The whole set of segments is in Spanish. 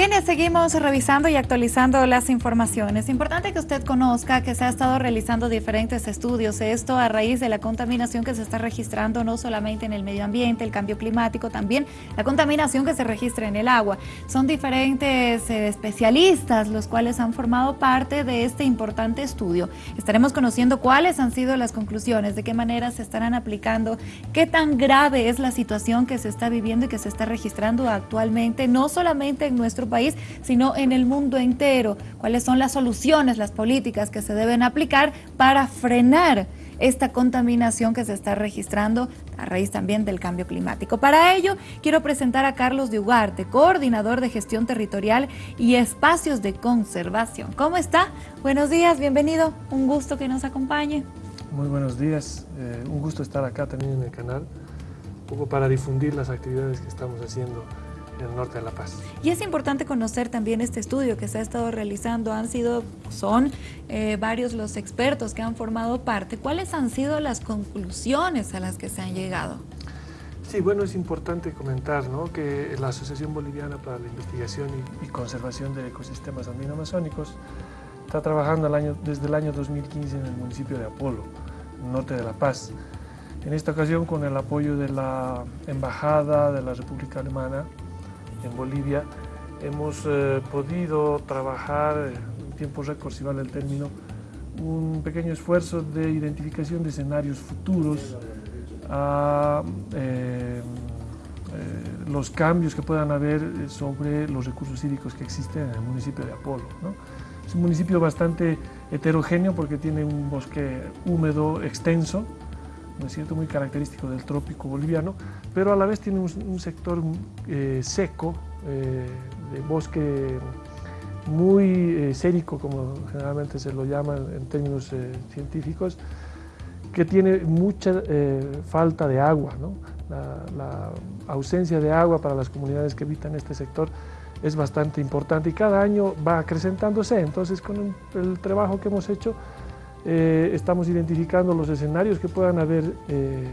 Bien, seguimos revisando y actualizando las informaciones. Importante que usted conozca que se ha estado realizando diferentes estudios, esto a raíz de la contaminación que se está registrando no solamente en el medio ambiente, el cambio climático, también la contaminación que se registra en el agua. Son diferentes eh, especialistas los cuales han formado parte de este importante estudio. Estaremos conociendo cuáles han sido las conclusiones, de qué manera se estarán aplicando, qué tan grave es la situación que se está viviendo y que se está registrando actualmente, no solamente en nuestro país, sino en el mundo entero. ¿Cuáles son las soluciones, las políticas que se deben aplicar para frenar esta contaminación que se está registrando a raíz también del cambio climático. Para ello, quiero presentar a Carlos de Ugarte, coordinador de gestión territorial y espacios de conservación. ¿Cómo está? Buenos días, bienvenido. Un gusto que nos acompañe. Muy buenos días. Eh, un gusto estar acá también en el canal, un poco para difundir las actividades que estamos haciendo en el norte de La Paz. Y es importante conocer también este estudio que se ha estado realizando. Han sido, son eh, varios los expertos que han formado parte. ¿Cuáles han sido las conclusiones a las que se han llegado? Sí, bueno, es importante comentar ¿no? que la Asociación Boliviana para la Investigación y, Conservación de Ecosistemas Andino-Amazónicos está trabajando el año, desde el año 2015 en el municipio de Apolo, norte de La Paz. En esta ocasión con el apoyo de la Embajada de la República Alemana en Bolivia, hemos eh, podido trabajar en tiempo récord, si vale el término, un pequeño esfuerzo de identificación de escenarios futuros a eh, eh, los cambios que puedan haber sobre los recursos hídricos que existen en el municipio de Apolo. Es un municipio bastante heterogéneo porque tiene un bosque húmedo extenso, ¿no es cierto?, muy característico del trópico boliviano, pero a la vez tiene un, sector eh, seco, eh, de bosque muy eh, sérico, como generalmente se lo llama en términos científicos, que tiene mucha falta de agua. La, ausencia de agua para las comunidades que habitan este sector es bastante importante y cada año va acrecentándose. Entonces, con el trabajo que hemos hecho, eh, estamos identificando los escenarios que puedan, haber, eh, eh,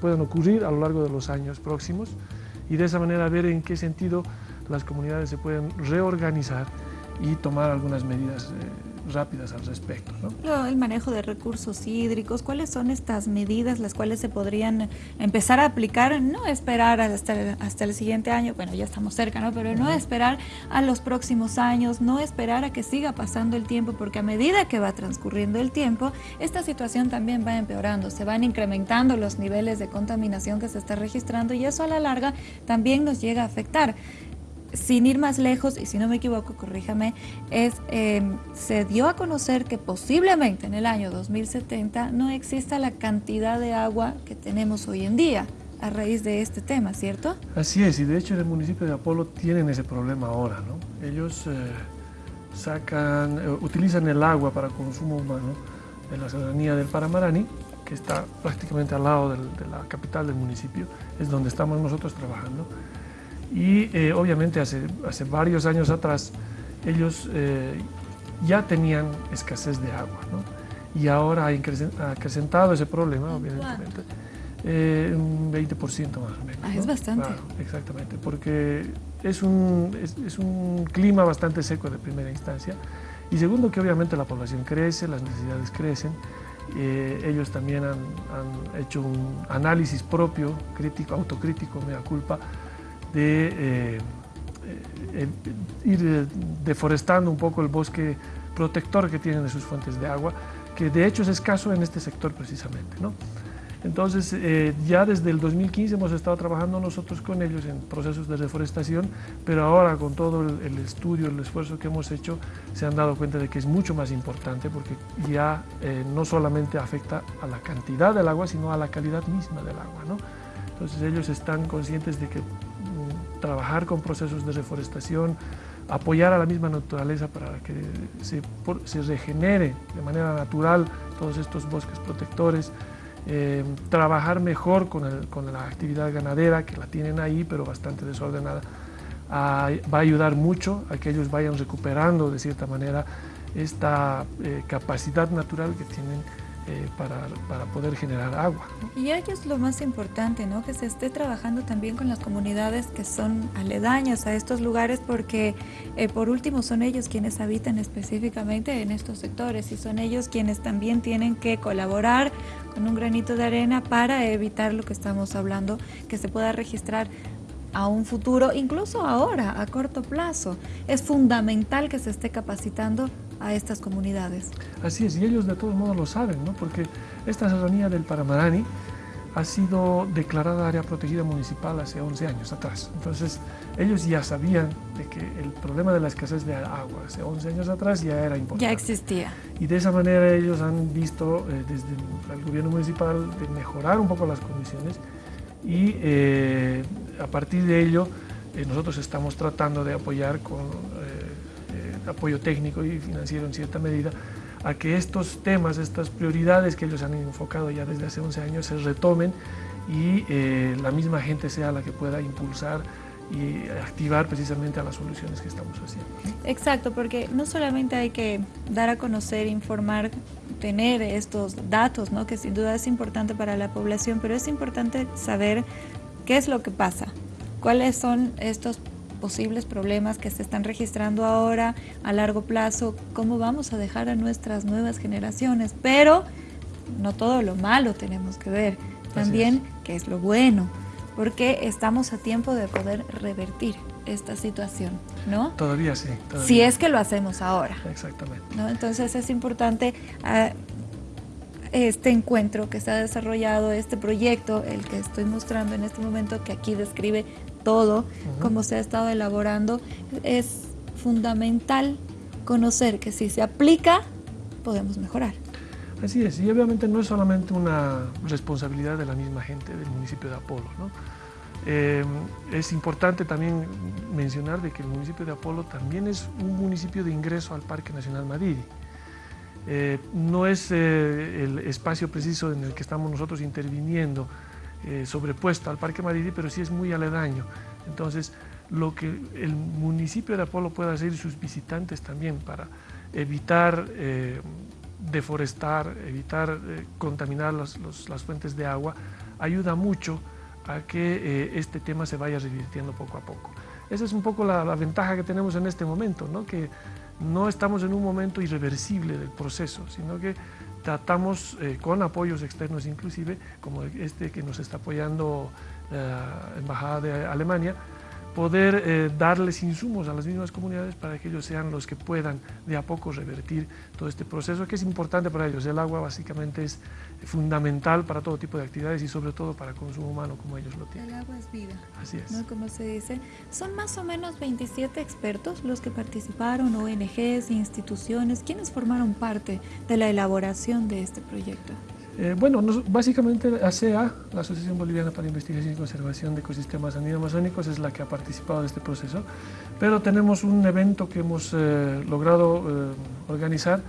puedan ocurrir a lo largo de los años próximos y de esa manera ver en qué sentido las comunidades se pueden reorganizar y tomar algunas medidas rápidas al respecto. ¿no? El manejo de recursos hídricos, ¿cuáles son estas medidas las cuales se podrían empezar a aplicar? No esperar hasta el, hasta el siguiente año, bueno, ya estamos cerca, ¿no? pero no esperar a los próximos años, no esperar a que siga pasando el tiempo, porque a medida que va transcurriendo el tiempo, esta situación también va empeorando, se van incrementando los niveles de contaminación que se está registrando y eso a la larga también nos llega a afectar sin ir más lejos, y si no me equivoco, corríjame, es, em, se dio a conocer que posiblemente en el año 2070 no exista la cantidad de agua que tenemos hoy en día a raíz de este tema, ¿cierto? Así es, y de hecho en el municipio de Apolo tienen ese problema ahora, ¿no? Ellos eh, sacan, eh, utilizan el agua para consumo humano en la ciudadanía del Paramarani, que está prácticamente al lado de la capital del municipio, es donde estamos nosotros trabajando, y eh, obviamente hace, hace varios años atrás ellos eh, ya tenían escasez de agua ¿no? y ahora ha acrecentado ese problema obviamente eh, un 20% más o menos. Ah, es bastante. exactamente, porque es un, es, es un clima bastante seco de primera instancia y segundo que obviamente la población crece, las necesidades crecen ellos también han, han, hecho un análisis propio, crítico, autocrítico, me da culpa, de eh, eh, ir deforestando un poco el bosque protector que tienen de sus fuentes de agua, que de hecho es escaso en este sector precisamente. ¿no? Entonces, eh, ya desde el 2015 hemos estado trabajando nosotros con ellos en procesos de reforestación, pero ahora con todo el, estudio, el esfuerzo que hemos hecho, se han dado cuenta de que es mucho más importante porque ya no solamente afecta a la cantidad del agua, sino a la calidad misma del agua. ¿no? Entonces ellos están conscientes de que trabajar con procesos de reforestación, apoyar a la misma naturaleza para que se, se regenere de manera natural todos estos bosques protectores, eh, trabajar mejor con, con, la actividad ganadera, que la tienen ahí, pero bastante desordenada, va a ayudar mucho a que ellos vayan recuperando de cierta manera esta eh, capacidad natural que tienen eh, para, para, poder generar agua. Y ello es lo más importante, ¿no? que se esté trabajando también con las comunidades que son aledañas a estos lugares porque eh, por último son ellos quienes habitan específicamente en estos sectores y son ellos quienes también tienen que colaborar con un granito de arena para evitar lo que estamos hablando, que se pueda registrar a un futuro, incluso ahora, a corto plazo. Es fundamental que se esté capacitando a estas comunidades. Así es, y ellos de todos modos lo saben, ¿no? porque esta serranía del Paramarani ha sido declarada área protegida municipal hace 11 años atrás. Entonces, ellos ya sabían de que el problema de la escasez de agua hace 11 años atrás ya era importante. Ya existía. Y de esa manera ellos han visto eh, desde el gobierno municipal de mejorar un poco las condiciones y eh, a partir de ello eh, nosotros estamos tratando de apoyar con apoyo técnico y financiero en cierta medida, a que estos temas, estas prioridades que ellos han enfocado ya desde hace 11 años se retomen y eh, la misma gente sea la que pueda impulsar y activar precisamente a las soluciones que estamos haciendo. Exacto, porque no solamente hay que dar a conocer, informar, tener estos datos, ¿no? que sin duda es importante para la población, pero es importante saber qué es lo que pasa, cuáles son estos posibles problemas que se están registrando ahora a largo plazo, cómo vamos a dejar a nuestras nuevas generaciones. Pero no todo lo malo tenemos que ver, también qué es lo bueno, porque estamos a tiempo de poder revertir esta situación, ¿no? Todavía sí. Si es que lo hacemos ahora. Exactamente. ¿no? Entonces es importante ah, este encuentro que se ha desarrollado, este proyecto, el que estoy mostrando en este momento, que aquí describe todo, como se ha estado elaborando, es fundamental conocer que si se aplica, podemos mejorar. Así es, y obviamente no es solamente una responsabilidad de la misma gente del municipio de Apolo. Eh, es importante también mencionar de que el municipio de Apolo también es un municipio de ingreso al Parque Nacional Madrid. Eh, no es eh, el espacio preciso en el que estamos nosotros interviniendo, eh, sobrepuesto al Parque Madrid, pero sí es muy aledaño. Entonces, lo que el municipio de Apolo puede hacer y sus visitantes también para evitar eh, deforestar, evitar eh, contaminar las fuentes de agua, ayuda mucho a que este tema se vaya revirtiendo poco a poco. Esa es un poco la, la ventaja que tenemos en este momento, ¿no? que no estamos en un momento irreversible del proceso, sino que tratamos eh, con apoyos externos inclusive, como este que nos está apoyando la Embajada de Alemania, poder eh, darles insumos a las mismas comunidades para que ellos sean los que puedan de a poco revertir todo este proceso que es importante para ellos. El agua básicamente es fundamental para todo tipo de actividades y sobre todo para consumo humano como ellos lo tienen. El agua es vida. Así es. ¿no? Como se dice. Son más o menos 27 expertos los que participaron, ONGs, instituciones. ¿Quiénes formaron parte de la elaboración de este proyecto? Eh, bueno, básicamente ASEA, la Asociación Boliviana para Investigación y Conservación de Ecosistemas Andino-Amazónicos, es la que ha participado de este proceso, pero tenemos un evento que hemos eh, logrado eh, organizar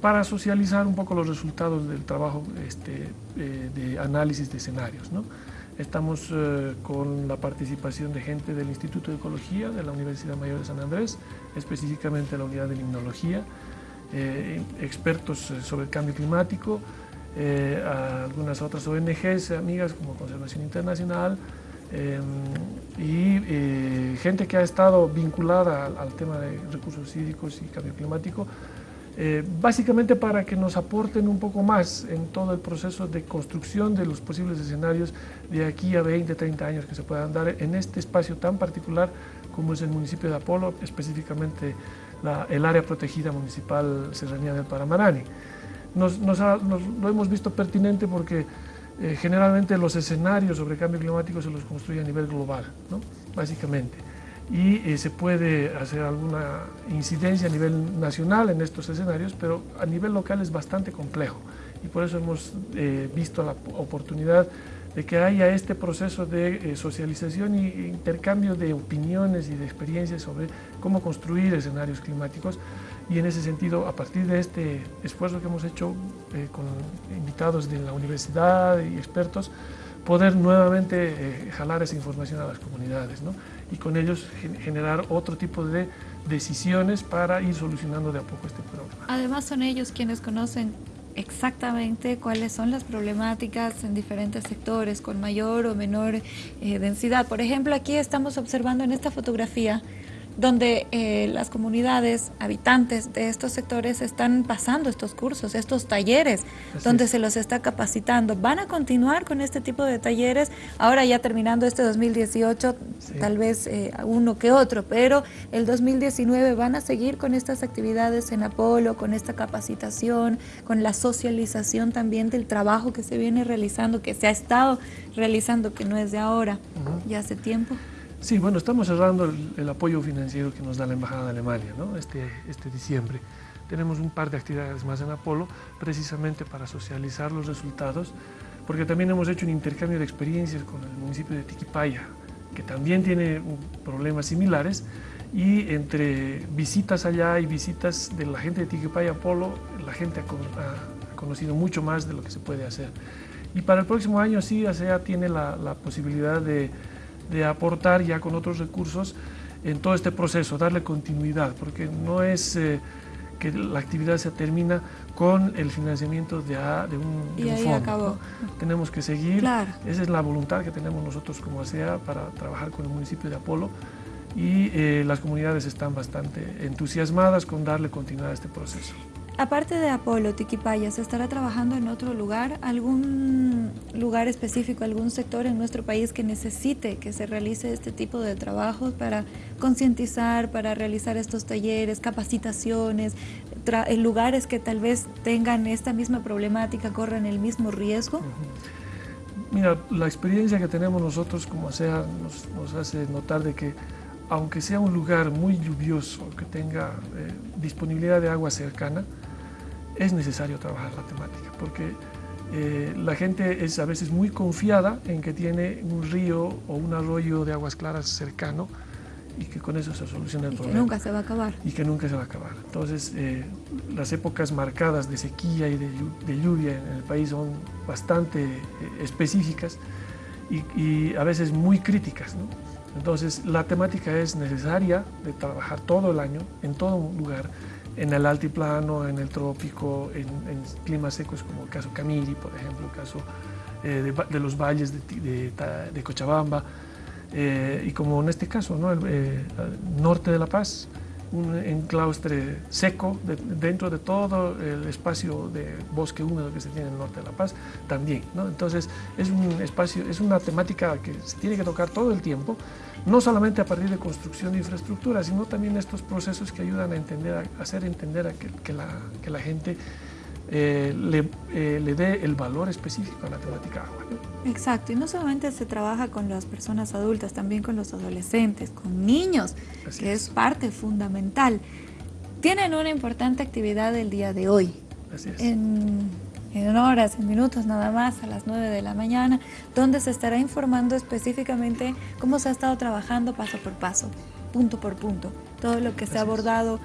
para socializar un poco los resultados del trabajo este, de análisis de escenarios. ¿no? Estamos con la participación de gente del Instituto de Ecología de la Universidad Mayor de San Andrés, específicamente la unidad de limnología, expertos sobre el cambio climático, eh, a algunas otras ONGs, amigas como Conservación Internacional, em, y eh, gente que ha estado vinculada al, tema de recursos hídricos y cambio climático, eh, básicamente para que nos aporten un poco más en todo el proceso de construcción de los posibles escenarios de aquí a 20, 30 años que se puedan dar en este espacio tan particular como es el municipio de Apolo, específicamente el área protegida municipal Serranía del Paramarani nos, lo hemos visto pertinente porque eh, generalmente los escenarios sobre cambio climático se los construye a nivel global, ¿no? básicamente. Y eh, se puede hacer alguna incidencia a nivel nacional en estos escenarios, pero a nivel local es bastante complejo. Y por eso hemos eh, visto la oportunidad de que haya este proceso de socialización e intercambio de opiniones y de experiencias sobre cómo construir escenarios climáticos y en ese sentido, a partir de este esfuerzo que hemos hecho eh, con invitados de la universidad y expertos, poder nuevamente eh, jalar esa información a las comunidades ¿no? y con ellos generar otro tipo de decisiones para ir solucionando de a poco este problema. Además son ellos quienes conocen exactamente cuáles son las problemáticas en diferentes sectores con mayor o menor eh, densidad. Por ejemplo, aquí estamos observando en esta fotografía donde eh, las comunidades habitantes de estos sectores están pasando estos cursos, estos talleres, donde se los está capacitando. ¿Van a continuar con este tipo de talleres? Ahora ya terminando este 2018, tal vez eh, uno que otro, pero el 2019 van a seguir con estas actividades en Apolo, con esta capacitación, con la socialización también del trabajo que se viene realizando, que se ha estado realizando, que no es de ahora, ya hace tiempo. Sí, bueno, estamos cerrando el, apoyo financiero que nos da la Embajada de Alemania ¿no? este, este diciembre. Tenemos un par de actividades más en Apolo, precisamente para socializar los resultados, porque también hemos hecho un intercambio de experiencias con el municipio de Tiquipaya, que también tiene problemas similares, y entre visitas allá y visitas de la gente de Tiquipaya Apolo, la gente ha, conocido mucho más de lo que se puede hacer. Y para el próximo año sí, ASEA tiene la, la posibilidad de de aportar ya con otros recursos en todo este proceso, darle continuidad, porque no es eh, que la actividad se termina con el financiamiento de, de un, y ahí Acabó. Tenemos que seguir, esa es la voluntad que tenemos nosotros como ASEA para trabajar con el municipio de Apolo y eh, las comunidades están bastante entusiasmadas con darle continuidad a este proceso. Aparte de Apolo, Tiquipaya, ¿se estará trabajando en otro lugar? ¿Algún lugar específico, algún sector en nuestro país que necesite que se realice este tipo de trabajos para concientizar, para realizar estos talleres, capacitaciones, en lugares que tal vez tengan esta misma problemática, corran el mismo riesgo? Mira, la experiencia que tenemos nosotros como SEA nos, hace notar de que aunque sea un lugar muy lluvioso, que tenga eh, disponibilidad de agua cercana, es necesario trabajar la temática, porque eh, la gente es a veces muy confiada en que tiene un río o un arroyo de aguas claras cercano y que con eso se soluciona el y problema. que nunca se va a acabar. Y que nunca se va a acabar. Entonces, eh, las épocas marcadas de sequía y de, lluvia en el país son bastante eh, específicas y, y, a veces muy críticas. ¿no? Entonces, la temática es necesaria de trabajar todo el año, en todo lugar, en el altiplano, en el trópico, en, climas secos como el caso Camiri, por ejemplo, el caso eh, de, los valles de, Cochabamba, eh, y como en este caso, ¿no? el eh, norte de La Paz, un enclaustre seco dentro de todo el espacio de bosque húmedo que se tiene en el norte de La Paz, también. Entonces, es un espacio, es una temática que se tiene que tocar todo el tiempo, no solamente a partir de construcción de infraestructura, sino también estos procesos que ayudan a, entender, a hacer entender a que, la, que la gente eh, le, eh, le, dé el valor específico a la temática agua. Exacto, y no solamente se trabaja con las personas adultas, también con los adolescentes, con niños, que es. parte fundamental. Tienen una importante actividad el día de hoy. Así es. En en horas, en minutos nada más, a las 9 de la mañana, donde se estará informando específicamente cómo se ha estado trabajando paso por paso, punto por punto, todo lo que se ha abordado,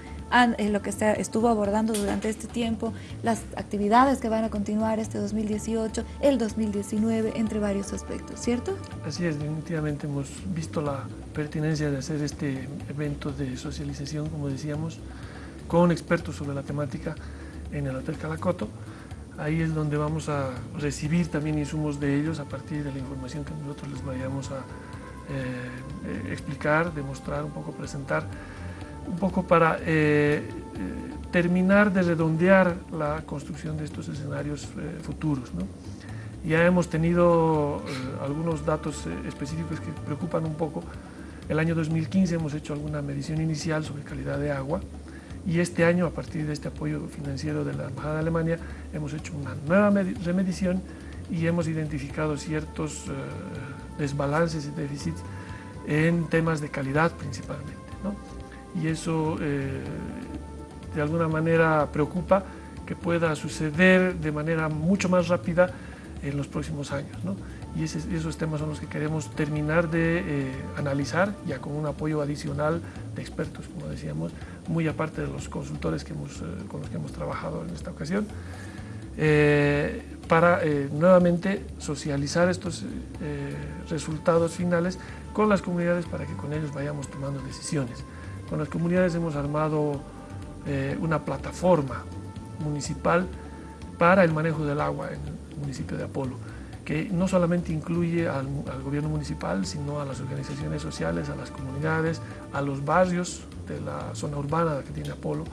lo que estuvo abordando durante este tiempo, las actividades que van a continuar este 2018, el 2019, entre varios aspectos, ¿cierto? Así es, definitivamente hemos visto la pertinencia de hacer este evento de socialización, como decíamos, con expertos sobre la temática en el Hotel Calacoto. Ahí es donde vamos a recibir también insumos de ellos a partir de la información que nosotros les vayamos a eh, eh, explicar, demostrar, un poco presentar, un poco para eh, terminar de redondear la construcción de estos escenarios futuros. Ya hemos tenido algunos datos específicos que preocupan un poco. El año 2015 hemos hecho alguna medición inicial sobre calidad de agua, y este año, a partir de este apoyo financiero de la Embajada de Alemania, hemos hecho una nueva remedición y hemos identificado ciertos eh, desbalances y déficits en temas de calidad principalmente. Y eso eh, de alguna manera preocupa que pueda suceder de manera mucho más rápida en los próximos años. Y esos temas son los que queremos terminar de eh, analizar, ya con un apoyo adicional de expertos, como decíamos, muy aparte de los consultores eh, con los que hemos trabajado en esta ocasión, para nuevamente socializar estos resultados finales con las comunidades para que con ellos vayamos tomando decisiones. Con las comunidades hemos armado una plataforma municipal para el manejo del agua en el municipio de Apolo, que no solamente incluye al, gobierno municipal, sino a las organizaciones sociales, a las comunidades, a los barrios de la zona urbana que tiene Apolo,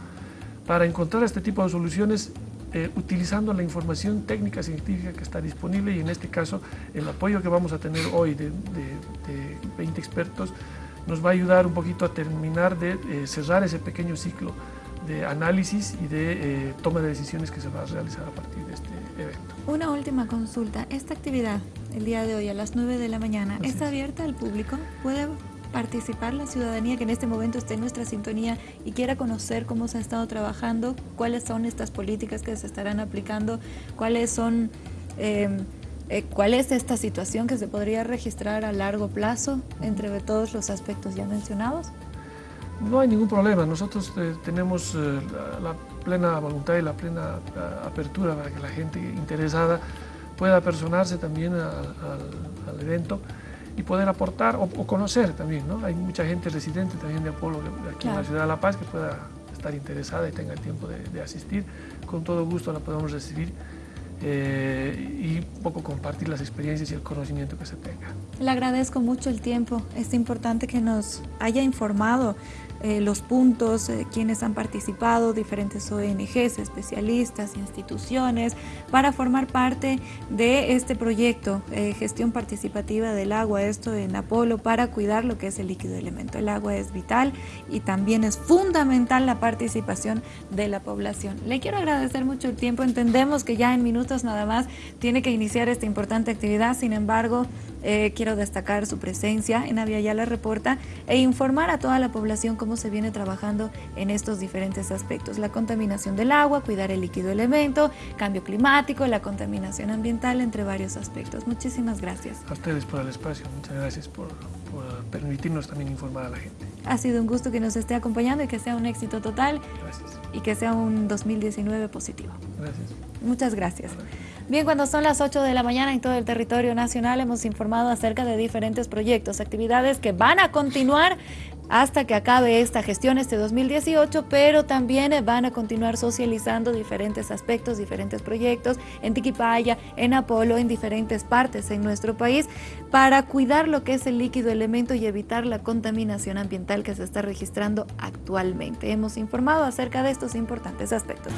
para encontrar este tipo de soluciones eh, utilizando la información técnica científica que está disponible y en este caso el apoyo que vamos a tener hoy de, 20 expertos nos va a ayudar un poquito a terminar de eh, cerrar ese pequeño ciclo de análisis y de eh, toma de decisiones que se va a realizar a partir de este evento. Una última consulta. Esta actividad, el día de hoy a las 9 de la mañana, ¿está abierta al público? ¿Puede participar la ciudadanía que en este momento esté en nuestra sintonía y quiera conocer cómo se ha estado trabajando, cuáles son estas políticas que se estarán aplicando, cuáles son... Em, eh, ¿Cuál es esta situación que se podría registrar a largo plazo entre todos los aspectos ya mencionados? No hay ningún problema. Nosotros eh, tenemos eh, la, plena voluntad y la plena apertura para que la gente interesada pueda personarse también al evento y poder aportar o, conocer también, ¿no? Hay mucha gente residente también de Apolo aquí en la ciudad de La Paz que pueda estar interesada y tenga el tiempo de, asistir. Con todo gusto la podemos recibir eh, y un poco compartir las experiencias y el conocimiento que se tenga. Le agradezco mucho el tiempo. Es importante que nos haya informado eh, los puntos, eh, quienes han participado, diferentes ONGs, especialistas, instituciones, para formar parte de este proyecto, eh, gestión participativa del agua, esto en Apolo, para cuidar lo que es el líquido elemento. El agua es vital y también es fundamental la participación de la población. Le quiero agradecer mucho el tiempo, entendemos que ya en minutos nada más tiene que iniciar esta importante actividad, sin embargo, quiero destacar su presencia en Aviala Reporta e informar a toda la población cómo se viene trabajando en estos diferentes aspectos. La contaminación del agua, cuidar el líquido elemento, cambio climático, la contaminación ambiental, entre varios aspectos. Muchísimas gracias. A ustedes por el espacio, muchas gracias por, permitirnos también informar a la gente. Ha sido un gusto que nos esté acompañando y que sea un éxito total. Gracias. Y que sea un 2019 positivo. Gracias. Muchas gracias. Bien, cuando son las 8 de la mañana en todo el territorio nacional hemos informado acerca de diferentes proyectos, actividades que van a continuar hasta que acabe esta gestión este 2018, pero también van a continuar socializando diferentes aspectos, diferentes proyectos en Tiquipaya, en Apolo, en diferentes partes en nuestro país, para cuidar lo que es el líquido elemento y evitar la contaminación ambiental que se está registrando actualmente. Hemos informado acerca de estos importantes aspectos.